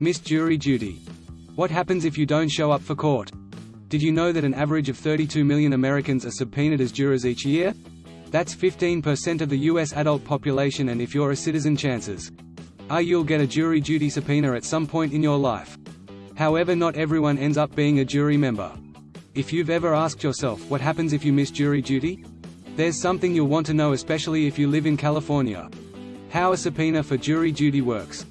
Missed jury duty. What happens if you don't show up for court? Did you know that an average of 32 million Americans are subpoenaed as jurors each year? That's 15% of the U.S. adult population and if you're a citizen chances are you'll get a jury duty subpoena at some point in your life. However not everyone ends up being a jury member. If you've ever asked yourself what happens if you miss jury duty? There's something you'll want to know especially if you live in California. How a subpoena for jury duty works.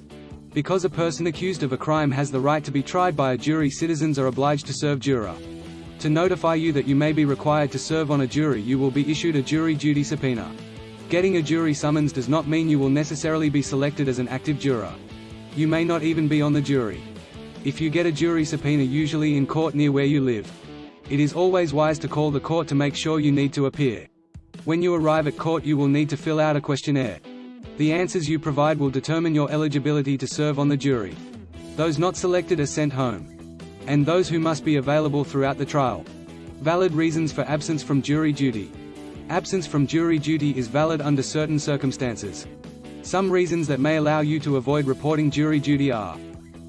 Because a person accused of a crime has the right to be tried by a jury citizens are obliged to serve juror. To notify you that you may be required to serve on a jury you will be issued a jury duty subpoena. Getting a jury summons does not mean you will necessarily be selected as an active juror. You may not even be on the jury. If you get a jury subpoena usually in court near where you live. It is always wise to call the court to make sure you need to appear. When you arrive at court you will need to fill out a questionnaire. The answers you provide will determine your eligibility to serve on the jury. Those not selected are sent home. And those who must be available throughout the trial. Valid reasons for absence from jury duty. Absence from jury duty is valid under certain circumstances. Some reasons that may allow you to avoid reporting jury duty are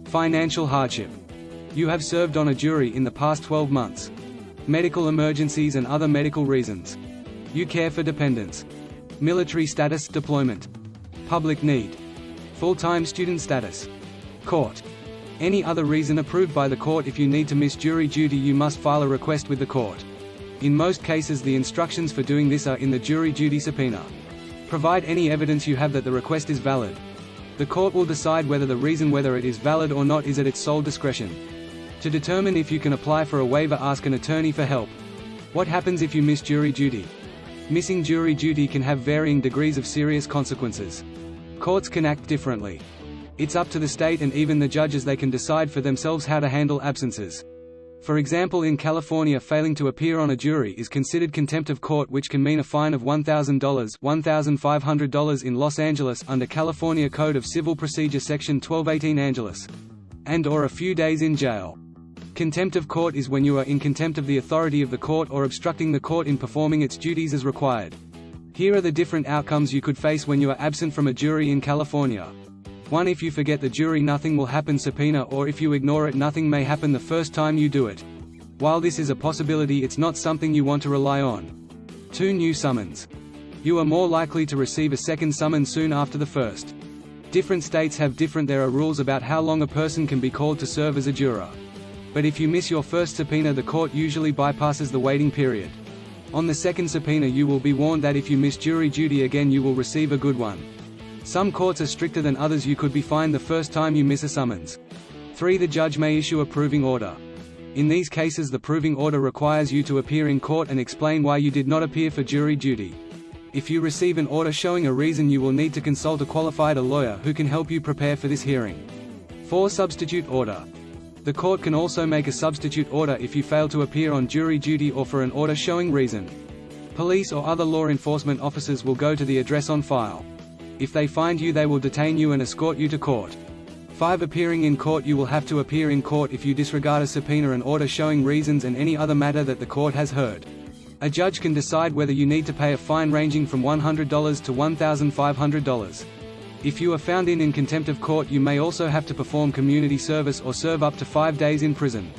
Financial hardship. You have served on a jury in the past 12 months. Medical emergencies and other medical reasons. You care for dependents. Military status deployment. Public need. Full-time student status. Court. Any other reason approved by the court if you need to miss jury duty you must file a request with the court. In most cases the instructions for doing this are in the jury duty subpoena. Provide any evidence you have that the request is valid. The court will decide whether the reason whether it is valid or not is at its sole discretion. To determine if you can apply for a waiver ask an attorney for help. What happens if you miss jury duty? Missing jury duty can have varying degrees of serious consequences. Courts can act differently. It's up to the state and even the judges they can decide for themselves how to handle absences. For example in California failing to appear on a jury is considered contempt of court which can mean a fine of $1,000 $1,500 in Los Angeles under California Code of Civil Procedure Section 1218 Angeles. And or a few days in jail. Contempt of court is when you are in contempt of the authority of the court or obstructing the court in performing its duties as required. Here are the different outcomes you could face when you are absent from a jury in California. 1 If you forget the jury nothing will happen subpoena or if you ignore it nothing may happen the first time you do it. While this is a possibility it's not something you want to rely on. 2 New summons. You are more likely to receive a second summons soon after the first. Different states have different there are rules about how long a person can be called to serve as a juror. But if you miss your first subpoena the court usually bypasses the waiting period. On the second subpoena you will be warned that if you miss jury duty again you will receive a good one. Some courts are stricter than others you could be fined the first time you miss a summons. 3 The judge may issue a proving order. In these cases the proving order requires you to appear in court and explain why you did not appear for jury duty. If you receive an order showing a reason you will need to consult a qualified lawyer who can help you prepare for this hearing. 4 Substitute order. The court can also make a substitute order if you fail to appear on jury duty or for an order showing reason. Police or other law enforcement officers will go to the address on file. If they find you they will detain you and escort you to court. 5. Appearing in court You will have to appear in court if you disregard a subpoena and order showing reasons and any other matter that the court has heard. A judge can decide whether you need to pay a fine ranging from $100 to $1,500. If you are found in in contempt of court you may also have to perform community service or serve up to five days in prison.